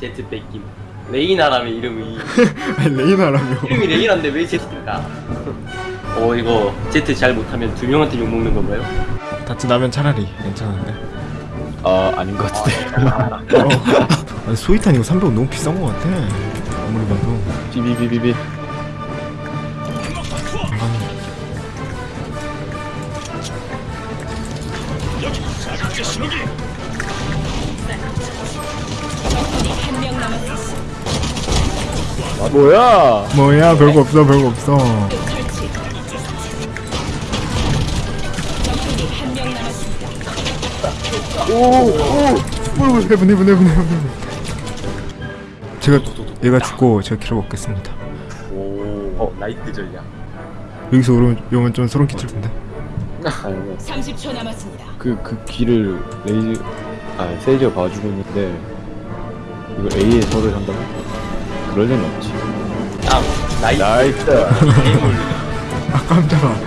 제트 뺏김. 레이나라며 이름이. 아니 레이나라며. 이름이 레이나인데 왜 제트일까? 어 이거 제트 잘 못하면 두 명한테 욕먹는 건가요? 다치 나면 차라리 괜찮은데? 아 아닌 것 같은데. 어. 아니 소이탄 이거 300원 너무 비싼 거 같아. 아무리 봐도. 비비비비비. 아니 뭐야 뭐야 별거 없어 별거 없어 설치. 적군이 한명 남았습니다. 오오 heaven heaven heaven heaven 제가 얘가 죽고 제가 키를 먹겠습니다 오 어. 나이트 전략 여기서 오면, 오면 좀 소름 끼칠 텐데 아니 30초 남았습니다. 그 그 귀를 레이즈 아 세이지가 봐주고 있는데 이거 A에 저를 한다면 그럴 리는 없지. 아 나이스 게임을 아 깜짝아.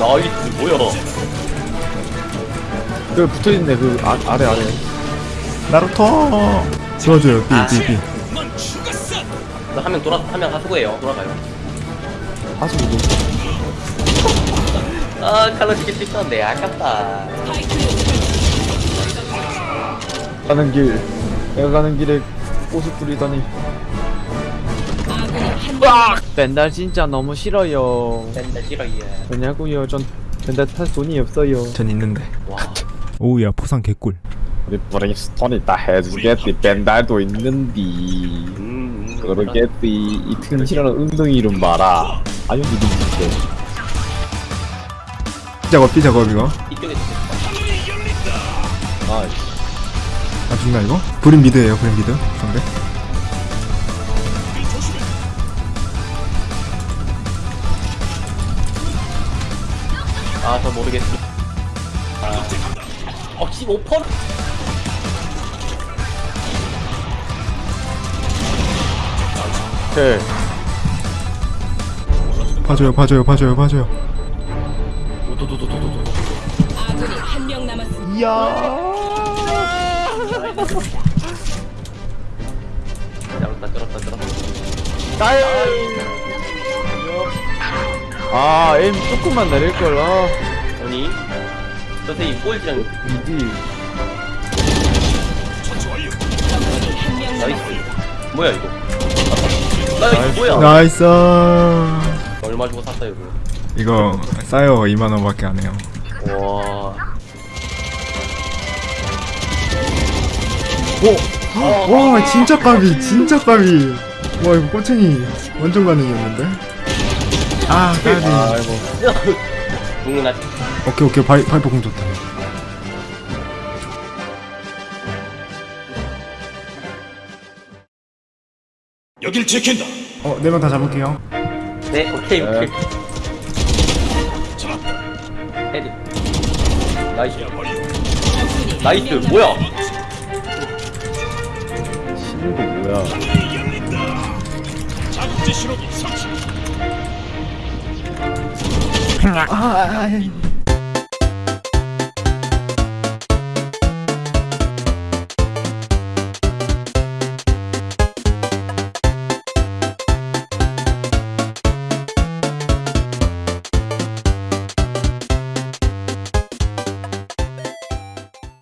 나이트 뭐야? 그 붙어있네 그 아, 아래 아래. 나루토! 지워줘요 삐삐삐 나 화면 돌아 화면 하수구예요. 돌아가요. 하수 이거 아 칼로 죽일 수 있었는데. 아깝다 가는 길 내가 가는 길에 꽃을 뿌리다니. 한명 벤달 진짜 너무 싫어요. 맨날 싫어해 왜냐고요? 전 벤달 탈 돈이 없어요. 전 있는데. 와. 오우야 포상 개꿀. 우리 브레이스톤이 다 해주겠지 벤달도 있는디. 음, 그러겠지 이 튼실한 엉덩이 이름 봐라. 아유 니들 진짜 작업 삐 작업 이거. 이쪽에 아 아 죽나 이거? 브린 미드에요 브린 미드 상대 아저 모르겠어 아. 어 15%? 오케이 봐줘요 봐줘요 봐줘요 봐줘요 도도도도도도 아군이 한 명 남았습니다. 쩔었다 쩔었다 쩔었다. 아 에임 조금만 내릴걸 아 아니 선생님 꼴찌랑 이디 적군이 한명 nice. 뭐야 이거? nice. 뭐야? nice. 얼마 주고 샀어요 이거? 이거 싸요 2만원밖에 안 해요. 와 와 진짜 까비 진짜 까비. 와 이거 꼬챙이 완전 가능이었는데? 아 까비. 아 이고 죽는 아 오케이 오케이. 바이, 파이프 공 좋다. 여길 지킨다. 어 네 명 다 잡을게요. 네 오케이 네. 오케이. 헤드. 나이스. 나이스. 뭐야 신고 뭐야 자국제 신호기 설치.